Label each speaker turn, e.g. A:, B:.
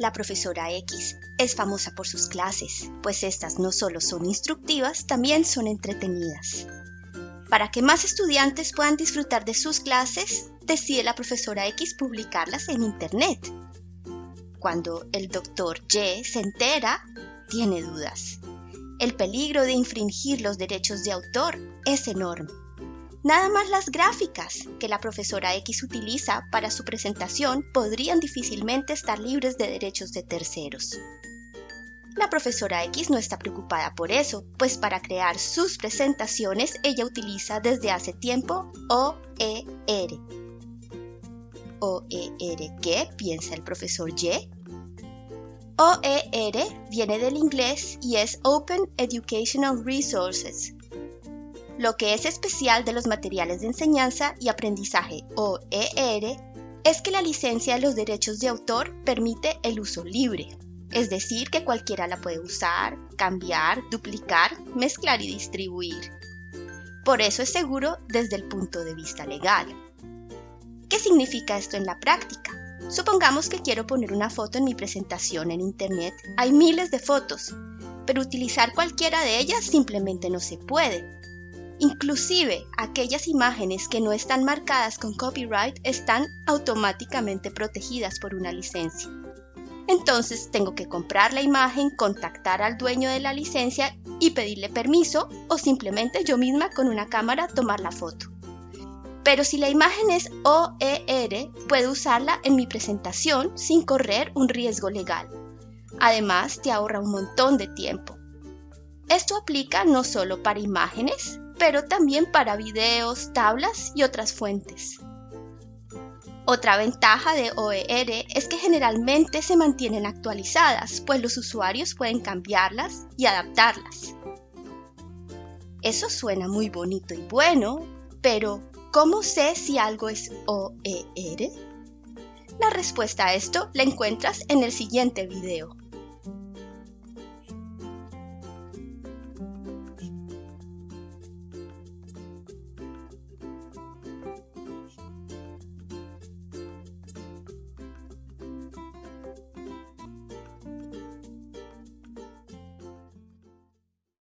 A: La profesora X es famosa por sus clases, pues estas no solo son instructivas, también son entretenidas. Para que más estudiantes puedan disfrutar de sus clases, decide la profesora X publicarlas en Internet. Cuando el doctor Y se entera, tiene dudas. El peligro de infringir los derechos de autor es enorme. Nada más las gráficas que la profesora X utiliza para su presentación podrían difícilmente estar libres de derechos de terceros. La profesora X no está preocupada por eso, pues para crear sus presentaciones ella utiliza desde hace tiempo OER. ¿OER qué? piensa el profesor Y. OER viene del inglés y es Open Educational Resources, lo que es especial de los materiales de enseñanza y aprendizaje OER es que la licencia de los derechos de autor permite el uso libre, es decir, que cualquiera la puede usar, cambiar, duplicar, mezclar y distribuir. Por eso es seguro desde el punto de vista legal. ¿Qué significa esto en la práctica? Supongamos que quiero poner una foto en mi presentación en Internet. Hay miles de fotos, pero utilizar cualquiera de ellas simplemente no se puede, Inclusive aquellas imágenes que no están marcadas con copyright están automáticamente protegidas por una licencia. Entonces tengo que comprar la imagen, contactar al dueño de la licencia y pedirle permiso o simplemente yo misma con una cámara tomar la foto. Pero si la imagen es OER, puedo usarla en mi presentación sin correr un riesgo legal. Además, te ahorra un montón de tiempo. Esto aplica no solo para imágenes, pero también para videos, tablas y otras fuentes. Otra ventaja de OER es que generalmente se mantienen actualizadas, pues los usuarios pueden cambiarlas y adaptarlas. Eso suena muy bonito y bueno, pero ¿cómo sé si algo es OER? La respuesta a esto la encuentras en el siguiente video.